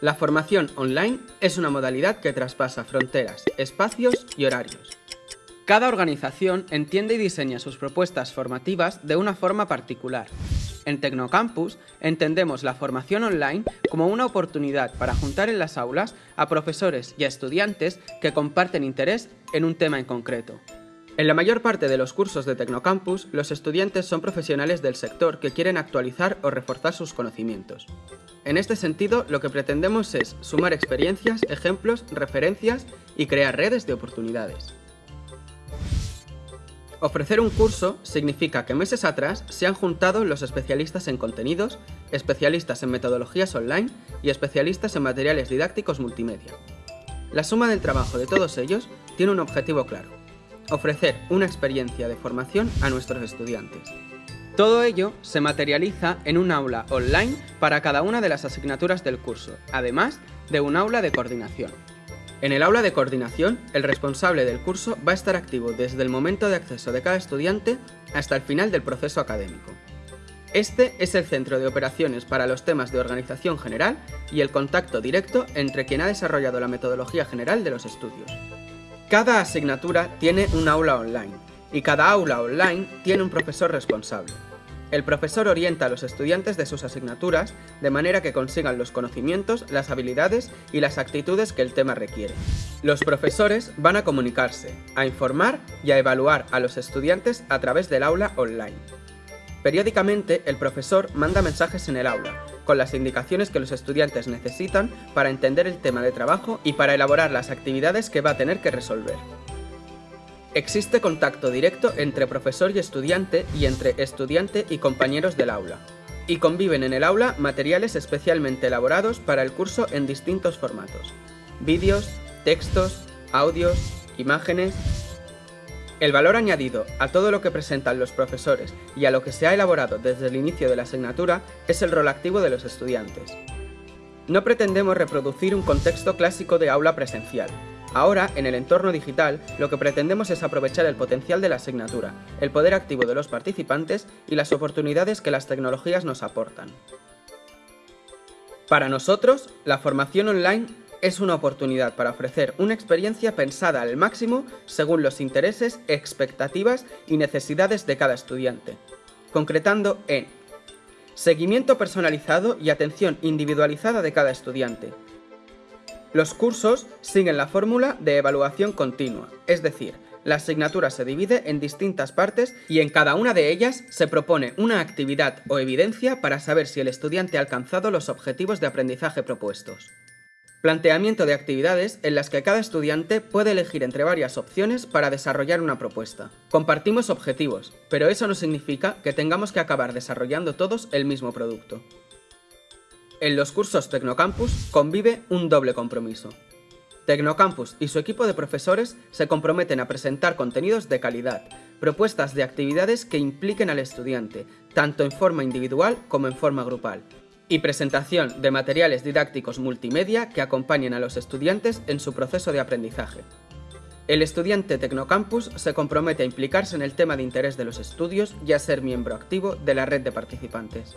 La formación online es una modalidad que traspasa fronteras, espacios y horarios. Cada organización entiende y diseña sus propuestas formativas de una forma particular. En Tecnocampus entendemos la formación online como una oportunidad para juntar en las aulas a profesores y a estudiantes que comparten interés en un tema en concreto. En la mayor parte de los cursos de Tecnocampus, los estudiantes son profesionales del sector que quieren actualizar o reforzar sus conocimientos. En este sentido, lo que pretendemos es sumar experiencias, ejemplos, referencias y crear redes de oportunidades. Ofrecer un curso significa que meses atrás se han juntado los especialistas en contenidos, especialistas en metodologías online y especialistas en materiales didácticos multimedia. La suma del trabajo de todos ellos tiene un objetivo claro, ofrecer una experiencia de formación a nuestros estudiantes. Todo ello se materializa en un aula online para cada una de las asignaturas del curso, además de un aula de coordinación. En el aula de coordinación, el responsable del curso va a estar activo desde el momento de acceso de cada estudiante hasta el final del proceso académico. Este es el centro de operaciones para los temas de organización general y el contacto directo entre quien ha desarrollado la metodología general de los estudios. Cada asignatura tiene un aula online, y cada aula online tiene un profesor responsable. El profesor orienta a los estudiantes de sus asignaturas de manera que consigan los conocimientos, las habilidades y las actitudes que el tema requiere. Los profesores van a comunicarse, a informar y a evaluar a los estudiantes a través del aula online. Periódicamente, el profesor manda mensajes en el aula, con las indicaciones que los estudiantes necesitan para entender el tema de trabajo y para elaborar las actividades que va a tener que resolver. Existe contacto directo entre profesor y estudiante y entre estudiante y compañeros del aula. Y conviven en el aula materiales especialmente elaborados para el curso en distintos formatos. Vídeos, textos, audios, imágenes, el valor añadido a todo lo que presentan los profesores y a lo que se ha elaborado desde el inicio de la asignatura es el rol activo de los estudiantes. No pretendemos reproducir un contexto clásico de aula presencial. Ahora, en el entorno digital, lo que pretendemos es aprovechar el potencial de la asignatura, el poder activo de los participantes y las oportunidades que las tecnologías nos aportan. Para nosotros, la formación online es una oportunidad para ofrecer una experiencia pensada al máximo según los intereses, expectativas y necesidades de cada estudiante, concretando en seguimiento personalizado y atención individualizada de cada estudiante. Los cursos siguen la fórmula de evaluación continua, es decir, la asignatura se divide en distintas partes y en cada una de ellas se propone una actividad o evidencia para saber si el estudiante ha alcanzado los objetivos de aprendizaje propuestos. Planteamiento de actividades en las que cada estudiante puede elegir entre varias opciones para desarrollar una propuesta. Compartimos objetivos, pero eso no significa que tengamos que acabar desarrollando todos el mismo producto. En los cursos Tecnocampus convive un doble compromiso. Tecnocampus y su equipo de profesores se comprometen a presentar contenidos de calidad, propuestas de actividades que impliquen al estudiante, tanto en forma individual como en forma grupal, y presentación de materiales didácticos multimedia que acompañen a los estudiantes en su proceso de aprendizaje. El estudiante Tecnocampus se compromete a implicarse en el tema de interés de los estudios y a ser miembro activo de la red de participantes.